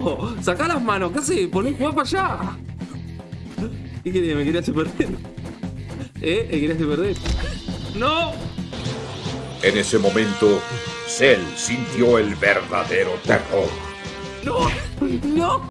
Sacá las manos, ¿qué haces? Poné jugar para allá. ¿Qué quería? ¿Me querías perder? ¿Eh? ¿Me querías perder? ¡No! En ese momento, Cell sintió el verdadero terror. ¡No! ¡No!